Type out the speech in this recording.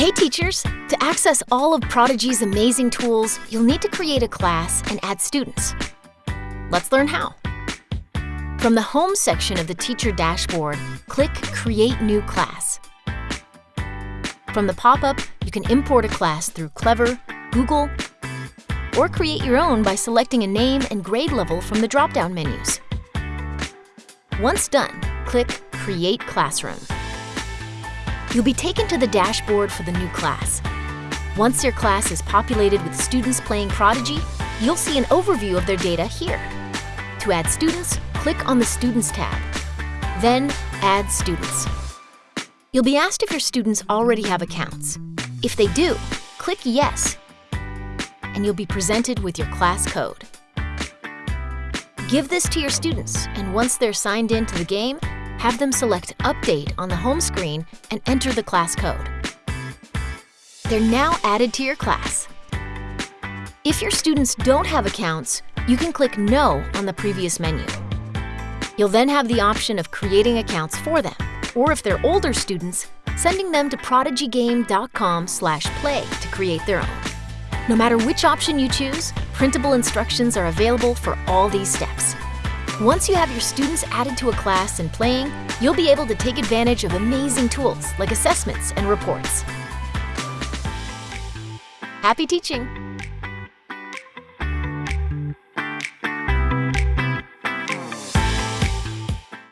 Hey teachers! To access all of Prodigy's amazing tools, you'll need to create a class and add students. Let's learn how. From the Home section of the Teacher dashboard, click Create New Class. From the pop-up, you can import a class through Clever, Google, or create your own by selecting a name and grade level from the drop-down menus. Once done, click Create Classroom. You'll be taken to the dashboard for the new class. Once your class is populated with students playing Prodigy, you'll see an overview of their data here. To add students, click on the Students tab. Then, Add Students. You'll be asked if your students already have accounts. If they do, click Yes, and you'll be presented with your class code. Give this to your students, and once they're signed in to the game, have them select Update on the home screen and enter the class code. They're now added to your class. If your students don't have accounts, you can click No on the previous menu. You'll then have the option of creating accounts for them, or if they're older students, sending them to prodigygame.com/play to create their own. No matter which option you choose, printable instructions are available for all these steps. Once you have your students added to a class and playing, you'll be able to take advantage of amazing tools like assessments and reports. Happy teaching!